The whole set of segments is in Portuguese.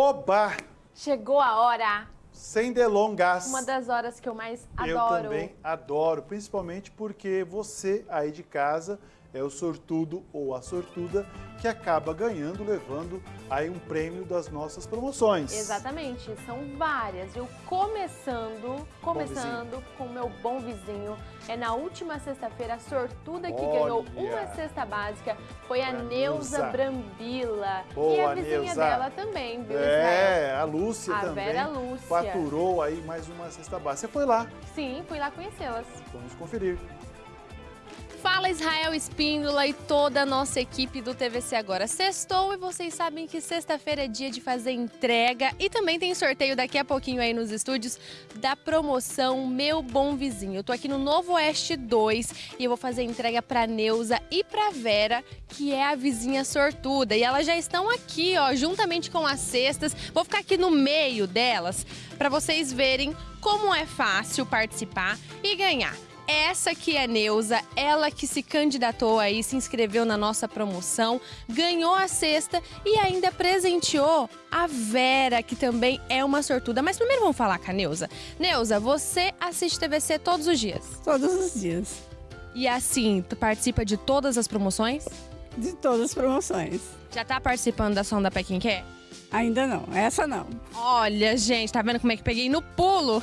Oba! Chegou a hora, Sem delongas. uma das horas que eu mais Eu adoro. também adoro, principalmente porque você aí de casa é o sortudo ou a sortuda que acaba ganhando, levando aí um prêmio das nossas promoções. Exatamente, são várias. Eu começando, começando com o meu bom vizinho. É na última sexta-feira, a sortuda que ganhou Olha. uma cesta básica foi a a Neuza. Brambila. e Boa, a vizinha Neuza. dela também, viu? É, a Lúcia A também Vera Lúcia. faturou aí mais uma cesta básica. Você foi lá, Sim, fui lá conhecê-las. vamos conferir. Fala Israel Espíndola e toda a nossa equipe do TVC Agora. Sextou e vocês sabem que sexta-feira é dia de fazer entrega e também tem sorteio daqui a pouquinho aí nos estúdios da promoção Meu Bom Vizinho. Eu tô aqui no Novo Oeste 2 e eu vou fazer entrega pra Neuza e pra Vera, que é a vizinha sortuda. E elas já estão aqui, ó, juntamente com as cestas. Vou ficar aqui no meio delas para vocês verem como é fácil participar e ganhar. Essa que é Neuza, ela que se candidatou aí, se inscreveu na nossa promoção, ganhou a cesta e ainda presenteou a Vera, que também é uma sortuda. Mas primeiro vamos falar com a Neuza. Neuza, você assiste TVC todos os dias. Todos os dias. E assim, tu participa de todas as promoções? De todas as promoções. Já tá participando da Som da Pé Quem Quer? Ainda não, essa não. Olha, gente, tá vendo como é que peguei no pulo?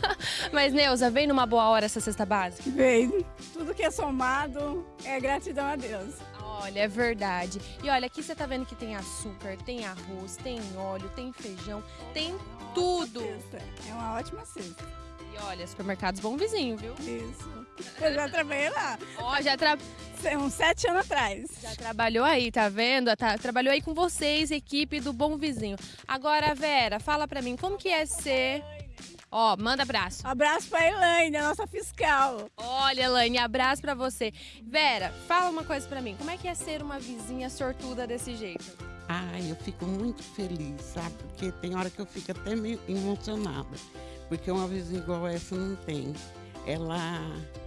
Mas, Neuza, vem numa boa hora essa cesta básica. Veio. Tudo que é somado é gratidão a Deus. Olha, é verdade. E olha, aqui você tá vendo que tem açúcar, tem arroz, tem óleo, tem feijão, tem tudo. Cesta. É uma ótima cesta. E olha, supermercados bom vizinho, viu? Isso. Eu já trabalhei lá. Ó, já, tra- Uns sete anos atrás. já trabalhou aí, tá vendo? Tá, trabalhou aí com vocês, equipe do Bom Vizinho. Agora, Vera, fala pra mim, como que é ser... Ó, manda abraço. Abraço pra Elaine, a nossa fiscal. Olha, Elaine, abraço pra você. Vera, fala uma coisa pra mim. Como é que é ser uma vizinha sortuda desse jeito? Ai, eu fico muito feliz, sabe? Porque tem hora que eu fico até meio emocionada. Porque uma vizinha igual essa não tem. Ela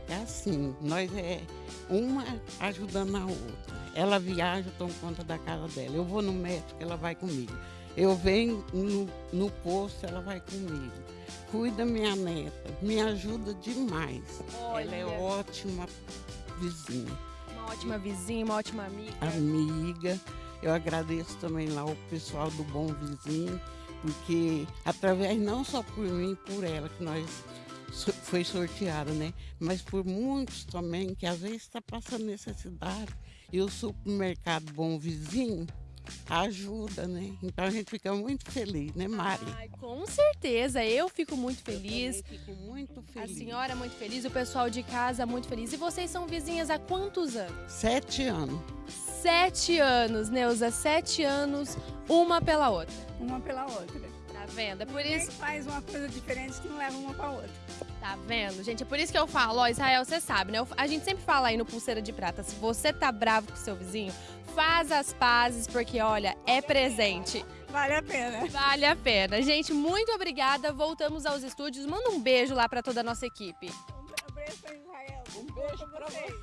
é assim, nós é uma ajudando a outra. Ela viaja, eu tomo conta da casa dela. Eu vou no médico, ela vai comigo. Eu venho no, no posto, ela vai comigo. Cuida minha neta, me ajuda demais. Ela é Olha. ótima vizinha Uma ótima vizinha, uma ótima amiga. amiga. Eu agradeço também lá o pessoal do Bom Vizinho, porque através não só por mim, por ela, que nós foi sorteada, né? Mas por muitos também que às vezes está passando necessidade. E o supermercado Bom Vizinho ajuda, né? Então a gente fica muito feliz, né, Mari? Ai, com certeza, eu fico muito feliz. Fico muito A feliz. senhora é muito feliz, o pessoal de casa muito feliz. E vocês são vizinhas há quantos anos? Sete anos. Sete anos, Neuza, sete anos, uma pela outra. Uma pela outra. Tá vendo? É por Ninguém isso, faz uma coisa diferente que não leva uma pra outra. tá vendo, gente? É por isso que eu falo, ó, Israel, você sabe, né? Eu- A gente sempre fala aí no Pulseira de Prata, se você tá bravo com seu vizinho, faz as pazes, porque olha, é presente. Vale a pena. Vale a pena. Gente, muito obrigada. Voltamos aos estúdios. Manda um beijo lá pra toda a nossa equipe. Um beijo pra Israel. Um beijo pra vocês.